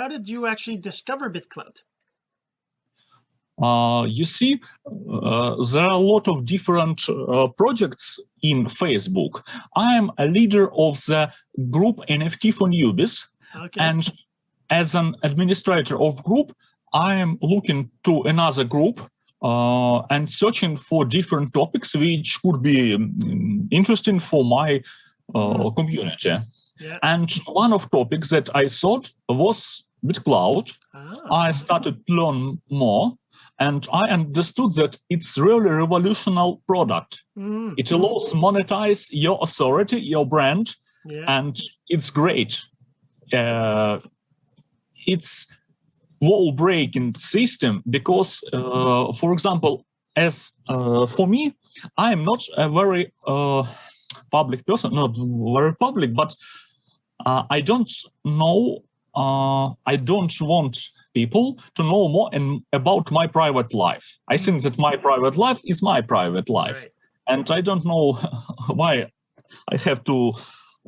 how did you actually discover BitClout? uh, you see, uh, there are a lot of different uh, projects in Facebook. I am a leader of the group NFT for newbies. okay And as an administrator of group, I am looking to another group uh, and searching for different topics which could be um, interesting for my uh, Hmm. community. yeah And one of topics that I thought was BitClout. ah, I started to learn more and I understood that it's really a revolutionary product. mm, It allows monetize your authority, your brand, yeah and it's great. Uh, it's wall-breaking system because, uh, for example, as uh, for me, I am not a very uh, public person, not very public, but uh, I don't know, uh, I don't want people to know more in, about my private life. I think that my private life is my private life right. and I don't know why I have to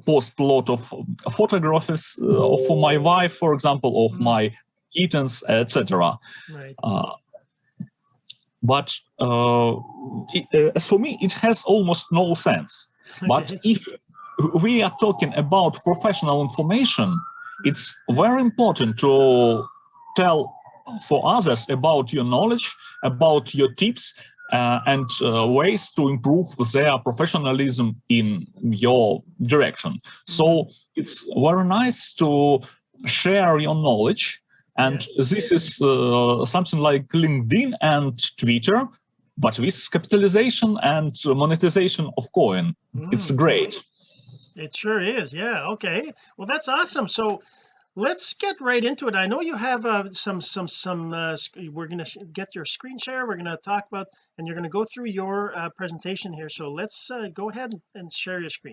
post a lot of photographs uh, of my wife, for example, of Mhm. my kittens, etc. right Uh, but uh, it, uh, as for me, it has almost no sense. But if we are talking about professional information, it's very important to tell for others about your knowledge, about your tips, uh, and uh, ways to improve their professionalism in your direction. So it's very nice to share your knowledge. And this is uh, something like LinkedIn and Twitter, but with capitalization and monetization of coin. It's Mm, great. It sure is yeah okay. Well that's awesome. So let's get right into it. I know you have uh, some some some uh, we're gonna sh- get your screen share we're gonna talk about and you're gonna go through your uh, presentation here. So let's uh, go ahead and share your screen